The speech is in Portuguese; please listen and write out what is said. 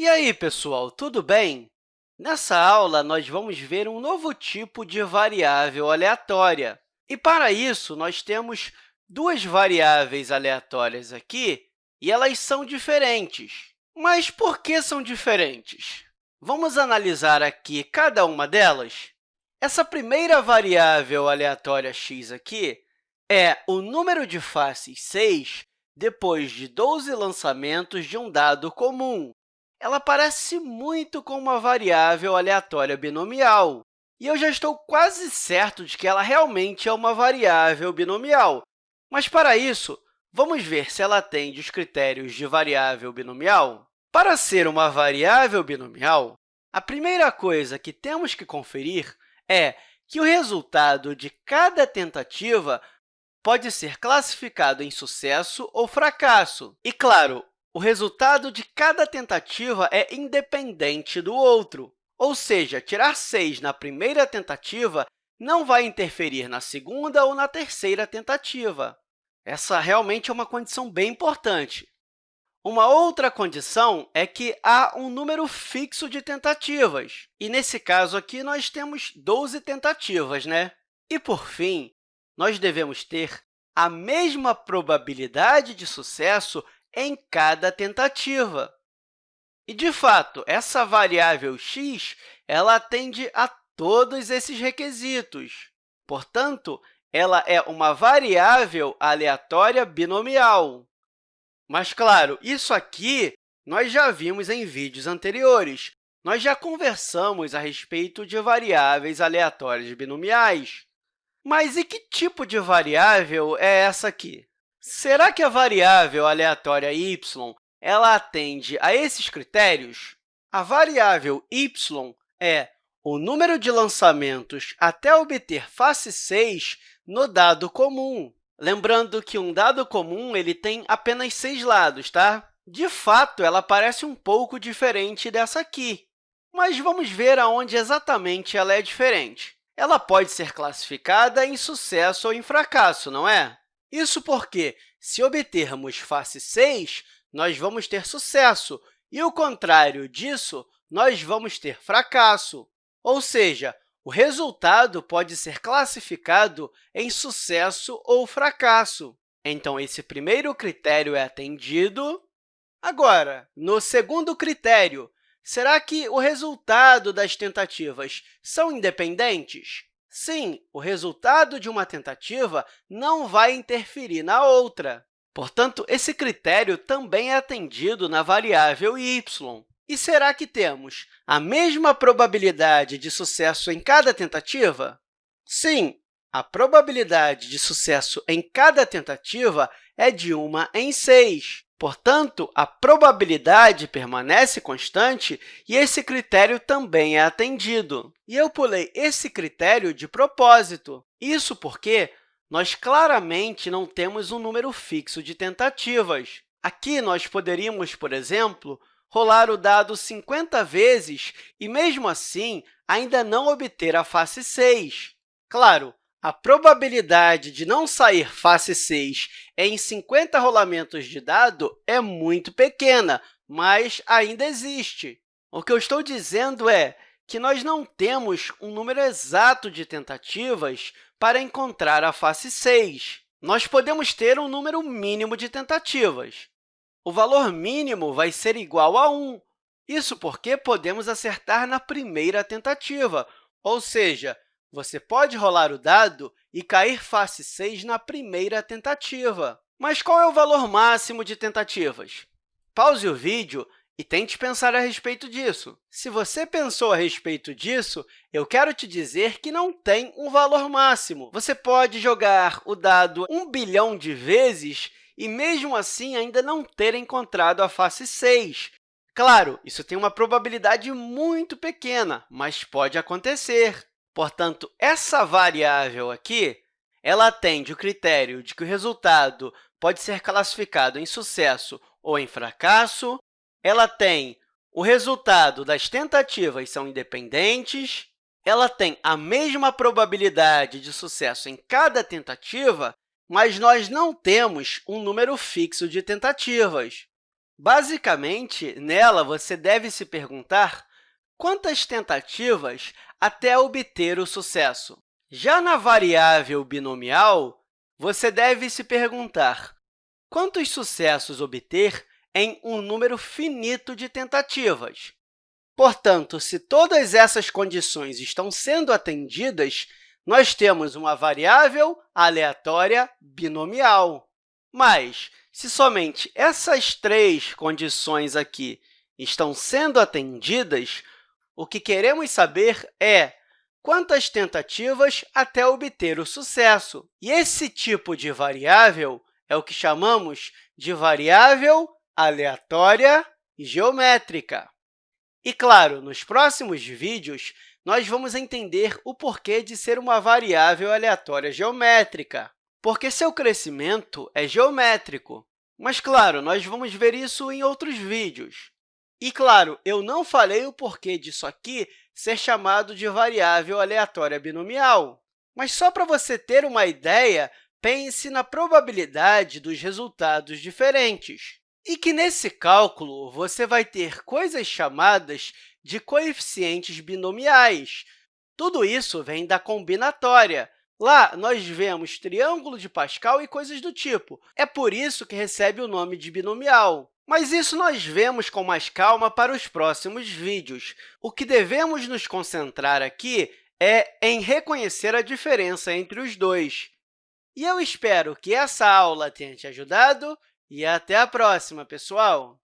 E aí, pessoal, tudo bem? Nessa aula, nós vamos ver um novo tipo de variável aleatória. E, para isso, nós temos duas variáveis aleatórias aqui, e elas são diferentes. Mas por que são diferentes? Vamos analisar aqui cada uma delas? Essa primeira variável aleatória x aqui é o número de faces 6 depois de 12 lançamentos de um dado comum. Ela parece muito com uma variável aleatória binomial, e eu já estou quase certo de que ela realmente é uma variável binomial. Mas, para isso, vamos ver se ela atende os critérios de variável binomial. Para ser uma variável binomial, a primeira coisa que temos que conferir é que o resultado de cada tentativa pode ser classificado em sucesso ou fracasso. E, claro, o resultado de cada tentativa é independente do outro. Ou seja, tirar 6 na primeira tentativa não vai interferir na segunda ou na terceira tentativa. Essa realmente é uma condição bem importante. Uma outra condição é que há um número fixo de tentativas. E, nesse caso aqui, nós temos 12 tentativas. Né? E, por fim, nós devemos ter a mesma probabilidade de sucesso em cada tentativa. E, de fato, essa variável x ela atende a todos esses requisitos. Portanto, ela é uma variável aleatória binomial. Mas, claro, isso aqui nós já vimos em vídeos anteriores. Nós já conversamos a respeito de variáveis aleatórias binomiais. Mas e que tipo de variável é essa aqui? Será que a variável aleatória y ela atende a esses critérios? A variável y é o número de lançamentos até obter face 6 no dado comum. Lembrando que um dado comum ele tem apenas seis lados, tá? De fato, ela parece um pouco diferente dessa aqui, mas vamos ver aonde exatamente ela é diferente. Ela pode ser classificada em sucesso ou em fracasso, não é? Isso porque, se obtermos face 6, nós vamos ter sucesso, e o contrário disso, nós vamos ter fracasso. Ou seja, o resultado pode ser classificado em sucesso ou fracasso. Então, esse primeiro critério é atendido. Agora, no segundo critério, será que o resultado das tentativas são independentes? Sim, o resultado de uma tentativa não vai interferir na outra. Portanto, esse critério também é atendido na variável y. E será que temos a mesma probabilidade de sucesso em cada tentativa? Sim, a probabilidade de sucesso em cada tentativa é de 1 em 6. Portanto, a probabilidade permanece constante e esse critério também é atendido. E eu pulei esse critério de propósito. Isso porque nós claramente não temos um número fixo de tentativas. Aqui, nós poderíamos, por exemplo, rolar o dado 50 vezes e, mesmo assim, ainda não obter a face 6. Claro, a probabilidade de não sair face 6 em 50 rolamentos de dado é muito pequena, mas ainda existe. O que eu estou dizendo é que nós não temos um número exato de tentativas para encontrar a face 6. Nós podemos ter um número mínimo de tentativas. O valor mínimo vai ser igual a 1. Isso porque podemos acertar na primeira tentativa, ou seja, você pode rolar o dado e cair face 6 na primeira tentativa. Mas qual é o valor máximo de tentativas? Pause o vídeo e tente pensar a respeito disso. Se você pensou a respeito disso, eu quero te dizer que não tem um valor máximo. Você pode jogar o dado 1 bilhão de vezes e, mesmo assim, ainda não ter encontrado a face 6. Claro, isso tem uma probabilidade muito pequena, mas pode acontecer. Portanto, essa variável aqui ela atende o critério de que o resultado pode ser classificado em sucesso ou em fracasso, ela tem o resultado das tentativas são independentes, ela tem a mesma probabilidade de sucesso em cada tentativa, mas nós não temos um número fixo de tentativas. Basicamente, nela, você deve se perguntar quantas tentativas até obter o sucesso. Já na variável binomial, você deve se perguntar quantos sucessos obter em um número finito de tentativas. Portanto, se todas essas condições estão sendo atendidas, nós temos uma variável aleatória binomial. Mas, se somente essas três condições aqui estão sendo atendidas, o que queremos saber é quantas tentativas até obter o sucesso. E esse tipo de variável é o que chamamos de variável aleatória geométrica. E, claro, nos próximos vídeos, nós vamos entender o porquê de ser uma variável aleatória geométrica, porque seu crescimento é geométrico. Mas, claro, nós vamos ver isso em outros vídeos. E, claro, eu não falei o porquê disso aqui ser chamado de variável aleatória binomial. Mas só para você ter uma ideia, pense na probabilidade dos resultados diferentes. E que, nesse cálculo, você vai ter coisas chamadas de coeficientes binomiais. Tudo isso vem da combinatória. Lá, nós vemos triângulo de Pascal e coisas do tipo. É por isso que recebe o nome de binomial. Mas isso nós vemos com mais calma para os próximos vídeos. O que devemos nos concentrar aqui é em reconhecer a diferença entre os dois. E eu espero que essa aula tenha te ajudado e até a próxima, pessoal!